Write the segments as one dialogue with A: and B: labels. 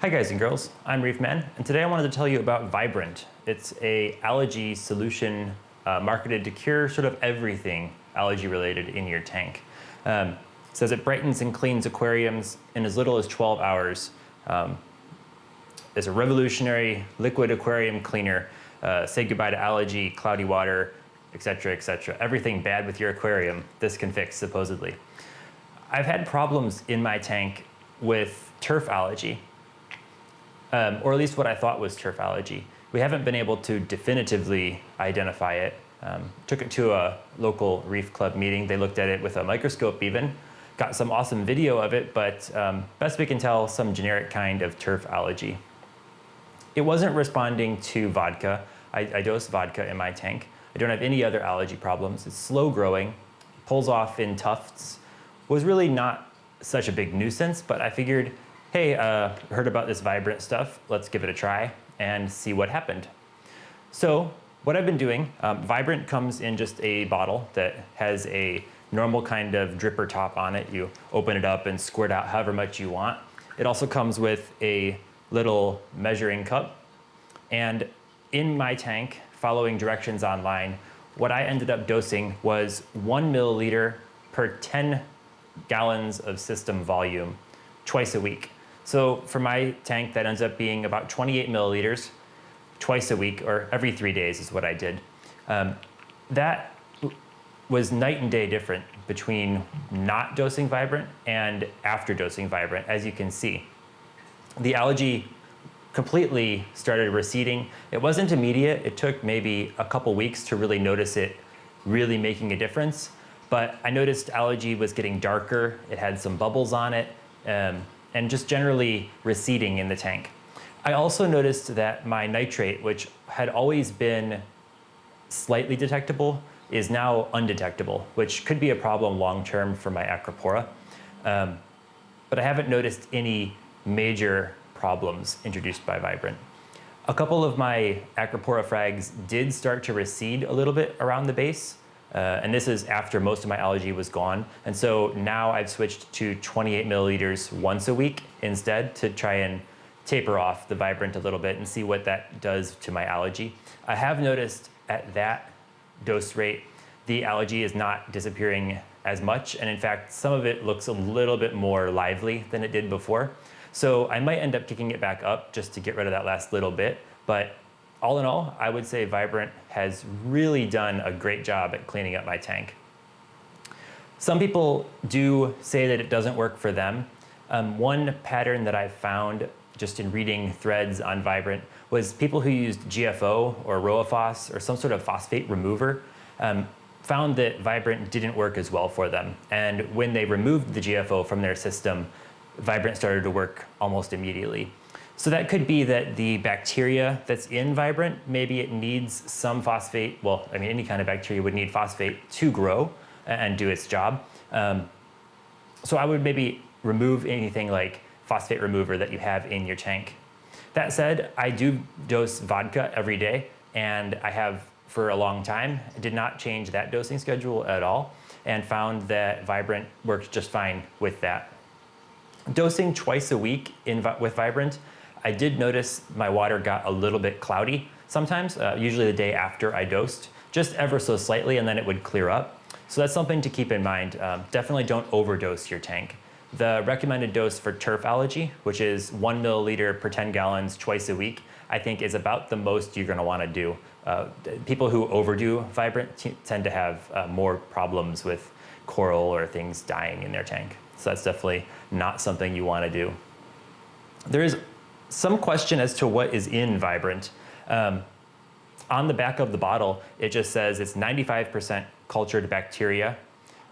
A: Hi guys and girls, I'm Reef Man, and today I wanted to tell you about Vibrant. It's a algae solution uh, marketed to cure sort of everything algae related in your tank. Um, it says it brightens and cleans aquariums in as little as 12 hours. Um, it's a revolutionary liquid aquarium cleaner. Uh, say goodbye to algae, cloudy water, etc., etc. Everything bad with your aquarium, this can fix supposedly. I've had problems in my tank with turf algae um, or at least what I thought was turf algae. We haven't been able to definitively identify it. Um, took it to a local reef club meeting. They looked at it with a microscope even, got some awesome video of it, but um, best we can tell, some generic kind of turf algae. It wasn't responding to vodka. I, I dose vodka in my tank. I don't have any other algae problems. It's slow growing, pulls off in tufts. Was really not such a big nuisance, but I figured hey, uh, heard about this Vibrant stuff, let's give it a try and see what happened. So what I've been doing, um, Vibrant comes in just a bottle that has a normal kind of dripper top on it. You open it up and squirt out however much you want. It also comes with a little measuring cup. And in my tank, following directions online, what I ended up dosing was one milliliter per 10 gallons of system volume twice a week. So for my tank, that ends up being about 28 milliliters twice a week, or every three days is what I did. Um, that was night and day different between not dosing Vibrant and after dosing Vibrant, as you can see. The algae completely started receding. It wasn't immediate. It took maybe a couple weeks to really notice it really making a difference. But I noticed algae was getting darker. It had some bubbles on it. Um, and just generally receding in the tank. I also noticed that my nitrate, which had always been slightly detectable, is now undetectable, which could be a problem long-term for my Acropora. Um, but I haven't noticed any major problems introduced by Vibrant. A couple of my Acropora frags did start to recede a little bit around the base, uh, and this is after most of my algae was gone. And so now I've switched to 28 milliliters once a week instead to try and taper off the Vibrant a little bit and see what that does to my algae. I have noticed at that dose rate, the algae is not disappearing as much. And in fact, some of it looks a little bit more lively than it did before. So I might end up kicking it back up just to get rid of that last little bit. But all in all, I would say Vibrant has really done a great job at cleaning up my tank. Some people do say that it doesn't work for them. Um, one pattern that I've found just in reading threads on Vibrant was people who used GFO or Rowaphos or some sort of phosphate remover um, found that Vibrant didn't work as well for them. And when they removed the GFO from their system, Vibrant started to work almost immediately. So that could be that the bacteria that's in Vibrant, maybe it needs some phosphate. Well, I mean, any kind of bacteria would need phosphate to grow and do its job. Um, so I would maybe remove anything like phosphate remover that you have in your tank. That said, I do dose vodka every day and I have for a long time. Did not change that dosing schedule at all and found that Vibrant works just fine with that. Dosing twice a week in, with Vibrant I did notice my water got a little bit cloudy sometimes, uh, usually the day after I dosed, just ever so slightly and then it would clear up. So that's something to keep in mind. Um, definitely don't overdose your tank. The recommended dose for turf algae, which is one milliliter per 10 gallons twice a week, I think is about the most you're gonna wanna do. Uh, people who overdo Vibrant tend to have uh, more problems with coral or things dying in their tank. So that's definitely not something you wanna do. There is some question as to what is in Vibrant. Um, on the back of the bottle, it just says it's 95% cultured bacteria,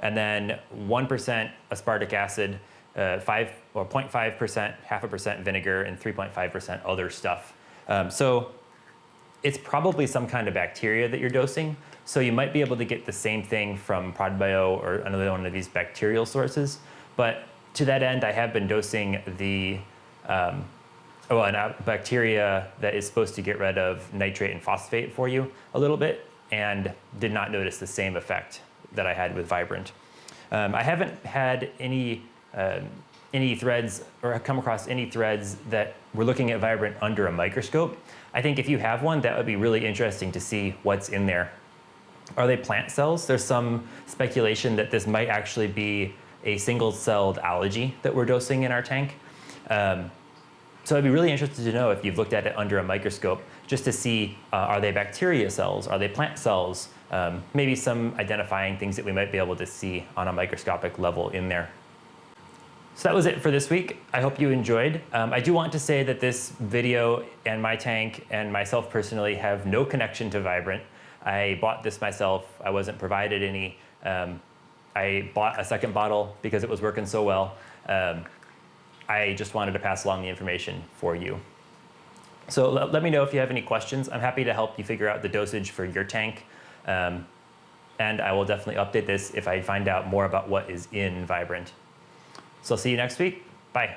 A: and then 1% aspartic acid, uh, 5 or 0.5%, half a percent vinegar, and 3.5% other stuff. Um, so it's probably some kind of bacteria that you're dosing. So you might be able to get the same thing from Prodibio or another one of these bacterial sources. But to that end, I have been dosing the um, well, a bacteria that is supposed to get rid of nitrate and phosphate for you a little bit and did not notice the same effect that I had with Vibrant. Um, I haven't had any uh, any threads or have come across any threads that we're looking at Vibrant under a microscope, I think if you have one, that would be really interesting to see what's in there. Are they plant cells? There's some speculation that this might actually be a single-celled algae that we're dosing in our tank. Um, so I'd be really interested to know if you've looked at it under a microscope, just to see, uh, are they bacteria cells? Are they plant cells? Um, maybe some identifying things that we might be able to see on a microscopic level in there. So that was it for this week. I hope you enjoyed. Um, I do want to say that this video and my tank and myself personally have no connection to Vibrant. I bought this myself. I wasn't provided any. Um, I bought a second bottle because it was working so well. Um, I just wanted to pass along the information for you. So let, me know if you have any questions. I'm happy to help you figure out the dosage for your tank. Um, and I will definitely update this if I find out more about what is in Vibrant. So I'll see you next week. Bye.